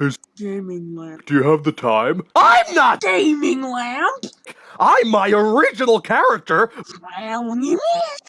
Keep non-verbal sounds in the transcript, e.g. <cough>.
His Gaming lamp. do you have the time? I'm not Gaming lamp? I'm my original character. Well, <laughs>